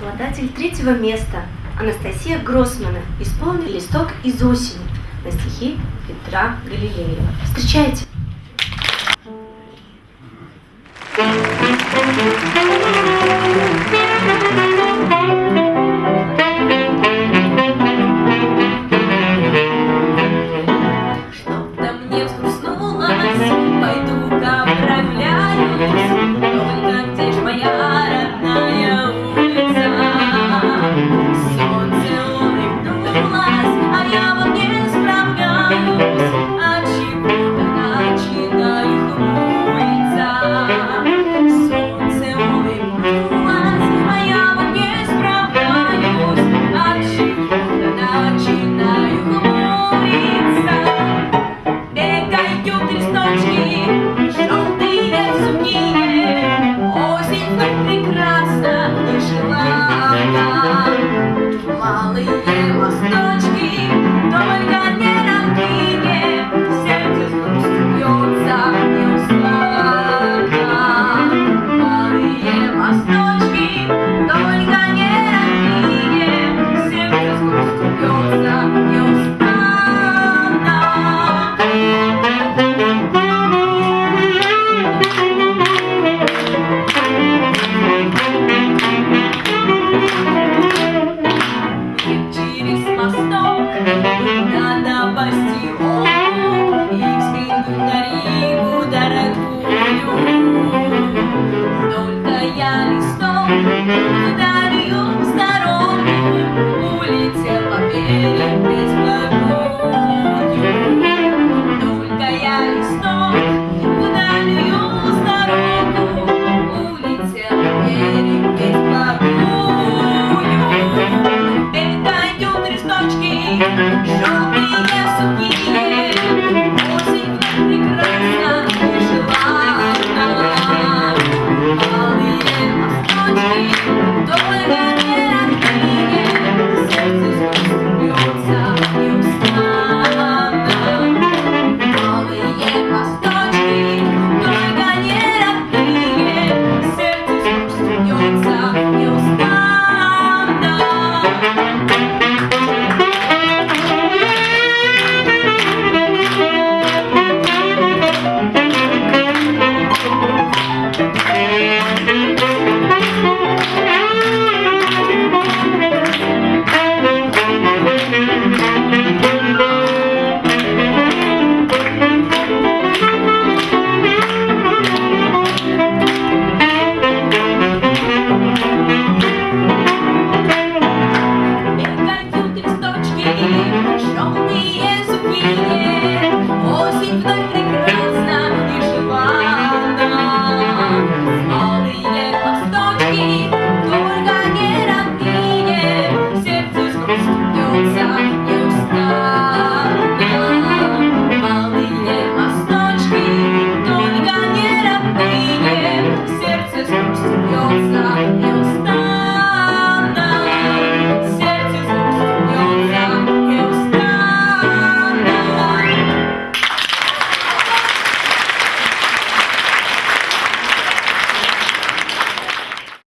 Обладатель третьего места Анастасия Гроссмана исполнил «Листок из осени» на стихи Петра Галилеева. Встречайте! Thank you. only you.